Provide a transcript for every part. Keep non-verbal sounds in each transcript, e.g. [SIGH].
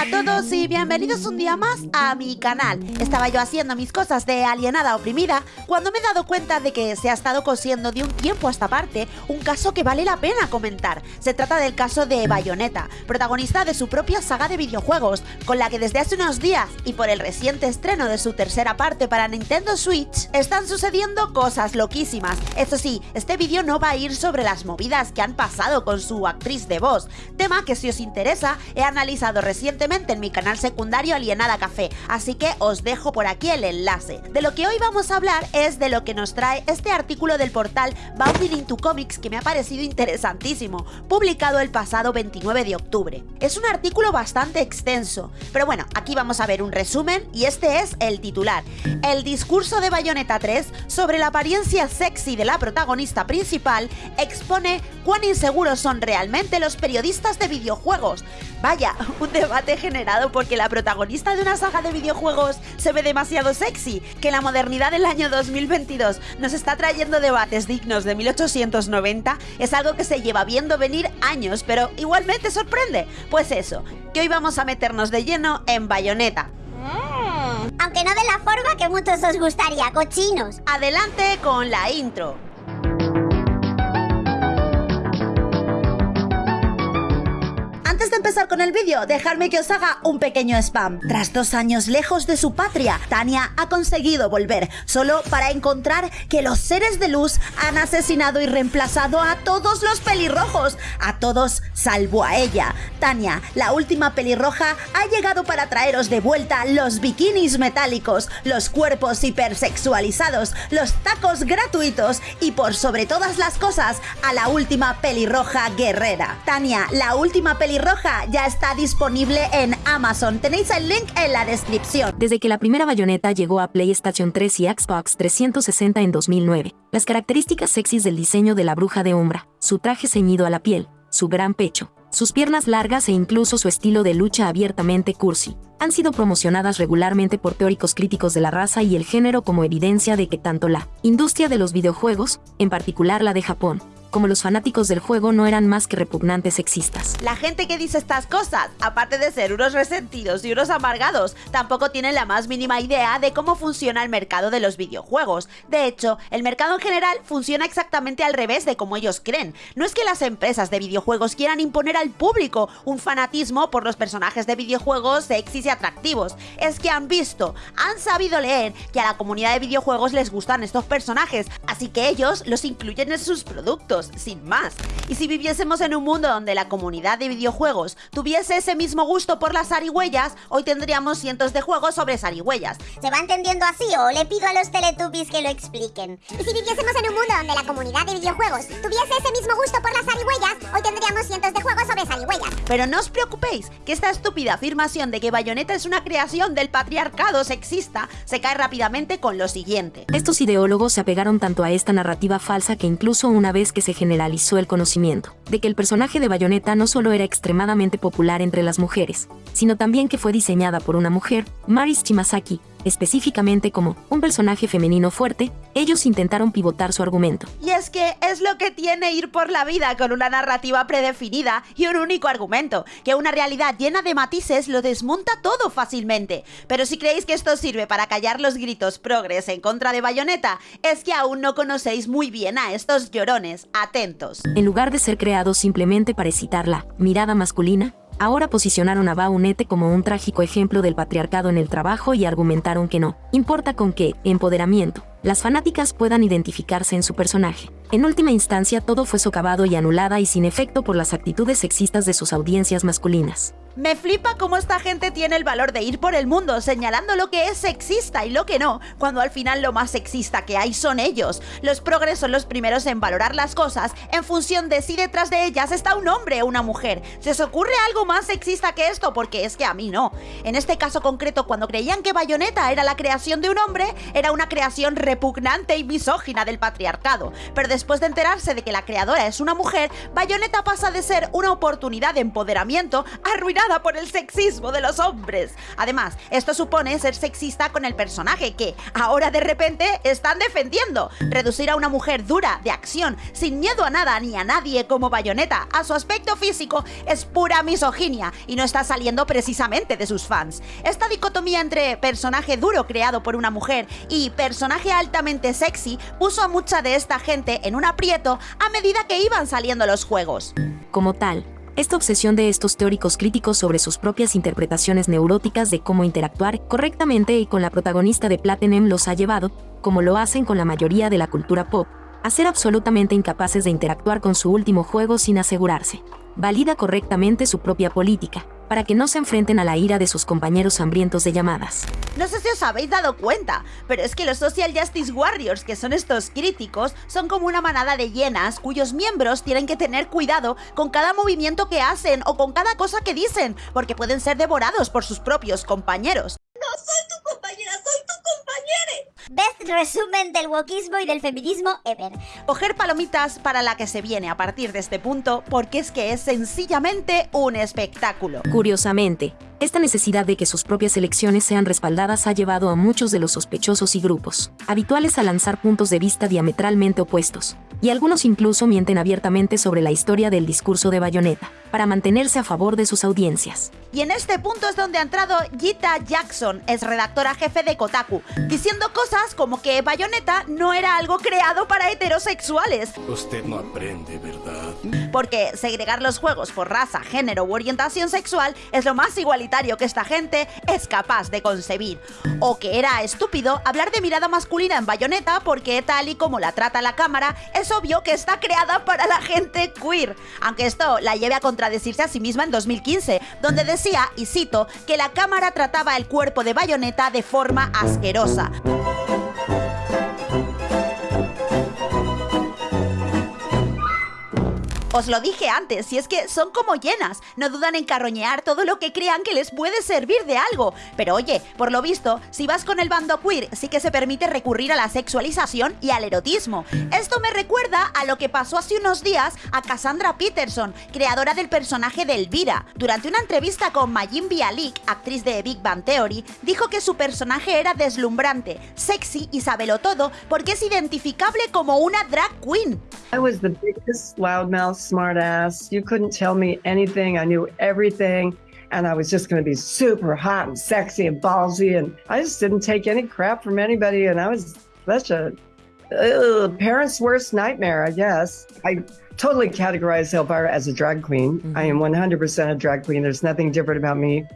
Hola a todos y bienvenidos un día más a mi canal. Estaba yo haciendo mis cosas de alienada oprimida cuando me he dado cuenta de que se ha estado cosiendo de un tiempo a esta parte un caso que vale la pena comentar. Se trata del caso de Bayonetta, protagonista de su propia saga de videojuegos, con la que desde hace unos días y por el reciente estreno de su tercera parte para Nintendo Switch, están sucediendo cosas loquísimas. Eso sí, este vídeo no va a ir sobre las movidas que han pasado con su actriz de voz, tema que si os interesa he analizado recientemente en mi canal secundario Alienada Café, así que os dejo por aquí el enlace. De lo que hoy vamos a hablar es de lo que nos trae este artículo del portal Bounding into Comics que me ha parecido interesantísimo, publicado el pasado 29 de octubre. Es un artículo bastante extenso, pero bueno, aquí vamos a ver un resumen y este es el titular. El discurso de Bayonetta 3 sobre la apariencia sexy de la protagonista principal expone cuán inseguros son realmente los periodistas de videojuegos. Vaya, [LAUGHS] un debate generado porque la protagonista de una saga de videojuegos se ve demasiado sexy, que la modernidad del año 2022 nos está trayendo debates dignos de 1890 es algo que se lleva viendo venir años, pero igualmente sorprende. Pues eso, que hoy vamos a meternos de lleno en Bayonetta. Mm. aunque no de la forma que muchos os gustaría, cochinos. Adelante con la intro. Empezar con el vídeo, dejadme que os haga un pequeño spam. Tras dos años lejos de su patria, Tania ha conseguido volver, solo para encontrar que los seres de luz han asesinado y reemplazado a todos los pelirrojos, a todos salvo a ella. Tania, la última pelirroja, ha llegado para traeros de vuelta los bikinis metálicos, los cuerpos hipersexualizados, los tacos gratuitos y por sobre todas las cosas, a la última pelirroja guerrera. Tania, la última pelirroja ya está disponible en Amazon. Tenéis el link en la descripción. Desde que la primera bayoneta llegó a PlayStation 3 y Xbox 360 en 2009, las características sexys del diseño de la bruja de Umbra, su traje ceñido a la piel, su gran pecho, sus piernas largas e incluso su estilo de lucha abiertamente cursi, han sido promocionadas regularmente por teóricos críticos de la raza y el género como evidencia de que tanto la industria de los videojuegos, en particular la de Japón, como los fanáticos del juego no eran más que repugnantes sexistas. La gente que dice estas cosas, aparte de ser unos resentidos y unos amargados, tampoco tienen la más mínima idea de cómo funciona el mercado de los videojuegos. De hecho, el mercado en general funciona exactamente al revés de como ellos creen. No es que las empresas de videojuegos quieran imponer al público un fanatismo por los personajes de videojuegos sexys y atractivos, es que han visto, han sabido leer que a la comunidad de videojuegos les gustan estos personajes, así que ellos los incluyen en sus productos sin más. Y si viviésemos en un mundo donde la comunidad de videojuegos tuviese ese mismo gusto por las zarigüeyas, hoy tendríamos cientos de juegos sobre zarigüeyas. ¿Se va entendiendo así o le pido a los Teletubbies que lo expliquen? Y si viviésemos en un mundo donde la comunidad de videojuegos tuviese ese mismo gusto por las zarigüeyas, hoy tendríamos cientos de juegos sobre zarigüeyas. Pero no os preocupéis, que esta estúpida afirmación de que Bayonetta es una creación del patriarcado sexista se cae rápidamente con lo siguiente. Estos ideólogos se apegaron tanto a esta narrativa falsa que incluso una vez que se generalizó el conocimiento de que el personaje de Bayonetta no solo era extremadamente popular entre las mujeres, sino también que fue diseñada por una mujer, Maris Chimasaki, específicamente como un personaje femenino fuerte, ellos intentaron pivotar su argumento. Y es que es lo que tiene ir por la vida con una narrativa predefinida y un único argumento, que una realidad llena de matices lo desmonta todo fácilmente. Pero si creéis que esto sirve para callar los gritos progres en contra de Bayonetta, es que aún no conocéis muy bien a estos llorones, atentos. En lugar de ser creados simplemente para excitar la mirada masculina, Ahora posicionaron a Baunete como un trágico ejemplo del patriarcado en el trabajo y argumentaron que no, importa con qué, empoderamiento, las fanáticas puedan identificarse en su personaje. En última instancia todo fue socavado y anulada y sin efecto por las actitudes sexistas de sus audiencias masculinas. Me flipa cómo esta gente tiene el valor de ir por el mundo señalando lo que es sexista y lo que no, cuando al final lo más sexista que hay son ellos. Los progres son los primeros en valorar las cosas en función de si detrás de ellas está un hombre o una mujer. ¿Se os ocurre algo más sexista que esto? Porque es que a mí no. En este caso concreto, cuando creían que Bayonetta era la creación de un hombre, era una creación repugnante y misógina del patriarcado. Pero después de enterarse de que la creadora es una mujer, Bayonetta pasa de ser una oportunidad de empoderamiento arruinada por el sexismo de los hombres. Además, esto supone ser sexista con el personaje que ahora de repente están defendiendo. Reducir a una mujer dura, de acción, sin miedo a nada ni a nadie como bayoneta a su aspecto físico es pura misoginia y no está saliendo precisamente de sus fans. Esta dicotomía entre personaje duro creado por una mujer y personaje altamente sexy puso a mucha de esta gente en un aprieto a medida que iban saliendo los juegos. Como tal, esta obsesión de estos teóricos críticos sobre sus propias interpretaciones neuróticas de cómo interactuar correctamente y con la protagonista de Platinum los ha llevado, como lo hacen con la mayoría de la cultura pop, a ser absolutamente incapaces de interactuar con su último juego sin asegurarse. Valida correctamente su propia política, para que no se enfrenten a la ira de sus compañeros hambrientos de llamadas. No sé si os habéis dado cuenta, pero es que los Social Justice Warriors, que son estos críticos, son como una manada de hienas cuyos miembros tienen que tener cuidado con cada movimiento que hacen o con cada cosa que dicen, porque pueden ser devorados por sus propios compañeros. No soy tu compañera, soy tu compañera. Best resumen del wokismo y del feminismo ever. Coger palomitas para la que se viene a partir de este punto, porque es que es sencillamente un espectáculo. Curiosamente, esta necesidad de que sus propias elecciones sean respaldadas ha llevado a muchos de los sospechosos y grupos habituales a lanzar puntos de vista diametralmente opuestos, y algunos incluso mienten abiertamente sobre la historia del discurso de Bayonetta, para mantenerse a favor de sus audiencias. Y en este punto es donde ha entrado Gita Jackson, es redactora jefe de Kotaku, diciendo cosas como que Bayonetta no era algo creado para heterosexuales. Usted no aprende, ¿verdad? Porque segregar los juegos por raza, género u orientación sexual es lo más igualitario que esta gente es capaz de concebir. O que era estúpido hablar de mirada masculina en Bayonetta porque tal y como la trata la cámara, es obvio que está creada para la gente queer. Aunque esto la lleve a contradecirse a sí misma en 2015, donde decía, y cito, que la cámara trataba el cuerpo de Bayonetta de forma asquerosa. Os lo dije antes, y es que son como llenas, no dudan en carroñear todo lo que crean que les puede servir de algo. Pero oye, por lo visto, si vas con el bando queer, sí que se permite recurrir a la sexualización y al erotismo. Esto me recuerda a lo que pasó hace unos días a Cassandra Peterson, creadora del personaje de Elvira. Durante una entrevista con Majin Bialik, actriz de Big Bang Theory, dijo que su personaje era deslumbrante, sexy y sabelo todo porque es identificable como una drag queen. I was the biggest smartass. You couldn't tell me anything. I knew everything. And I was just going to be super hot and sexy and ballsy. And I just didn't take any crap from anybody. And I was such a ugh, parent's worst nightmare, I guess. I totally categorize Elvira as a drag queen. I mm-hmm. am 100% a drag queen. There's nothing different about me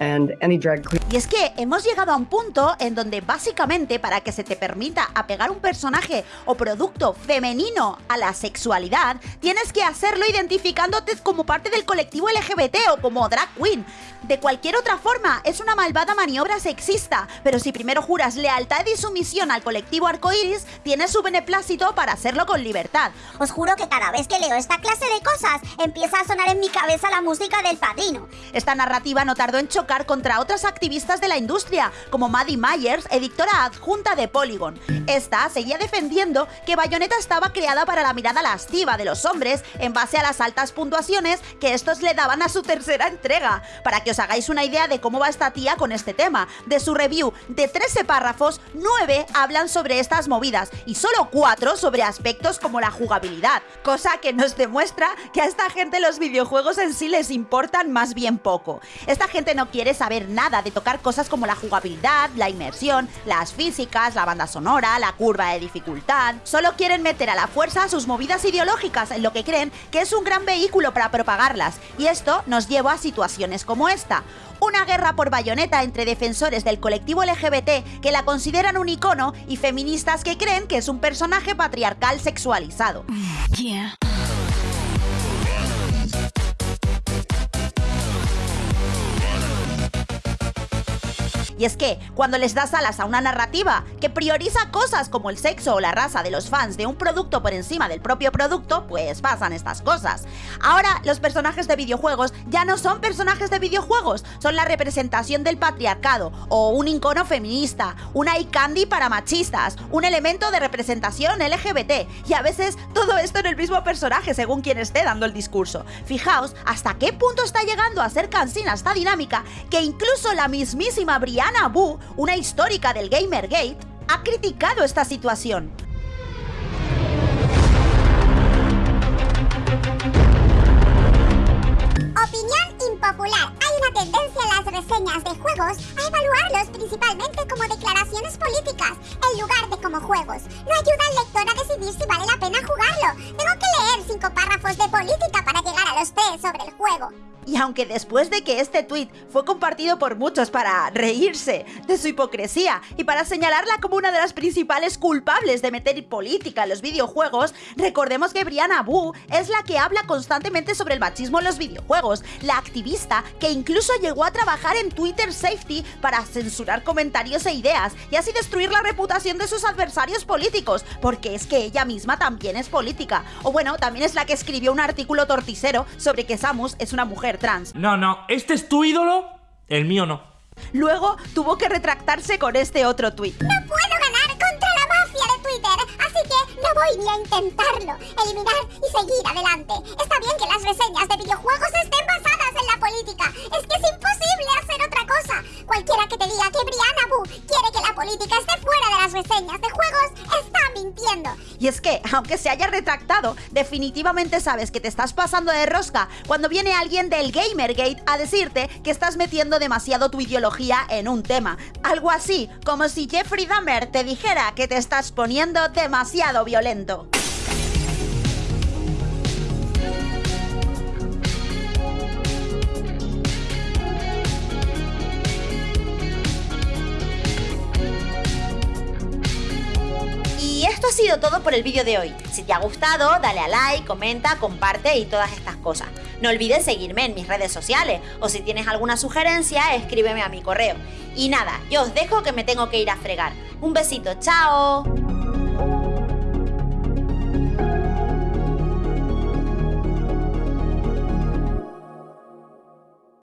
and any drag queen. Y es que hemos llegado a un punto en donde básicamente para que se te permita apegar un personaje o producto femenino a la sexualidad, tienes que hacerlo identificándote como parte del colectivo LGBT o como drag queen. De cualquier otra forma, es una malvada maniobra sexista, pero si primero juras lealtad y sumisión al colectivo arcoiris, tienes su beneplácito para hacerlo con libertad. Os juro que cada vez que leo esta clase de cosas, empieza a sonar en mi cabeza la música del padrino. Esta narrativa no tardó en chocar contra otras de la industria, como Maddie Myers, editora adjunta de Polygon. Esta seguía defendiendo que Bayonetta estaba creada para la mirada lasciva de los hombres en base a las altas puntuaciones que estos le daban a su tercera entrega. Para que os hagáis una idea de cómo va esta tía con este tema, de su review de 13 párrafos, 9 hablan sobre estas movidas y solo 4 sobre aspectos como la jugabilidad, cosa que nos demuestra que a esta gente los videojuegos en sí les importan más bien poco. Esta gente no quiere saber nada de tocar cosas como la jugabilidad, la inmersión, las físicas, la banda sonora, la curva de dificultad. Solo quieren meter a la fuerza sus movidas ideológicas en lo que creen que es un gran vehículo para propagarlas. Y esto nos lleva a situaciones como esta. Una guerra por bayoneta entre defensores del colectivo LGBT que la consideran un icono y feministas que creen que es un personaje patriarcal sexualizado. Y es que, cuando les das alas a una narrativa que prioriza cosas como el sexo o la raza de los fans de un producto por encima del propio producto, pues pasan estas cosas. Ahora, los personajes de videojuegos ya no son personajes de videojuegos, son la representación del patriarcado, o un icono feminista, una candy para machistas, un elemento de representación LGBT, y a veces todo esto en el mismo personaje según quien esté dando el discurso. Fijaos hasta qué punto está llegando a ser cansina esta dinámica que incluso la mismísima Brianna Wu, una histórica del Gamergate, ha criticado esta situación. Opinión impopular. Hay una tendencia en las reseñas de juegos a evaluarlos principalmente como declaraciones políticas en lugar de como juegos. No ayuda al lector a decidir si vale la pena jugarlo. Tengo que leer cinco párrafos de política para llegar a los tres sobre el juego. Y aunque después de que este tweet fue compartido por muchos para reírse de su hipocresía y para señalarla como una de las principales culpables de meter política en los videojuegos, recordemos que Brianna Wu es la que habla constantemente sobre el machismo en los videojuegos, la activista que incluso llegó a trabajar en Twitter Safety para censurar comentarios e ideas y así destruir la reputación de sus adversarios políticos, porque es que ella misma también es política. O bueno, también es la que escribió un artículo torticero sobre que Samus es una mujer trans. No, no, este es tu ídolo, el mío no. Luego tuvo que retractarse con este otro tuit. No puedo ganar contra la mafia de Twitter, así que no voy ni a intentarlo. Eliminar y seguir adelante. Está bien que las reseñas de videojuegos estén basadas política. Es que es imposible hacer otra cosa. Cualquiera que te diga que Brianna Wu quiere que la política esté fuera de las reseñas de juegos está mintiendo. Y es que, aunque se haya retractado, definitivamente sabes que te estás pasando de rosca cuando viene alguien del Gamergate a decirte que estás metiendo demasiado tu ideología en un tema. Algo así, como si Jeffrey Dahmer te dijera que te estás poniendo demasiado violento. Todo por el vídeo de hoy. Si te ha gustado, dale a like, comenta, comparte y todas estas cosas. No olvides seguirme en mis redes sociales o si tienes alguna sugerencia, escríbeme a mi correo. Y nada, yo os dejo que me tengo que ir a fregar. Un besito, chao.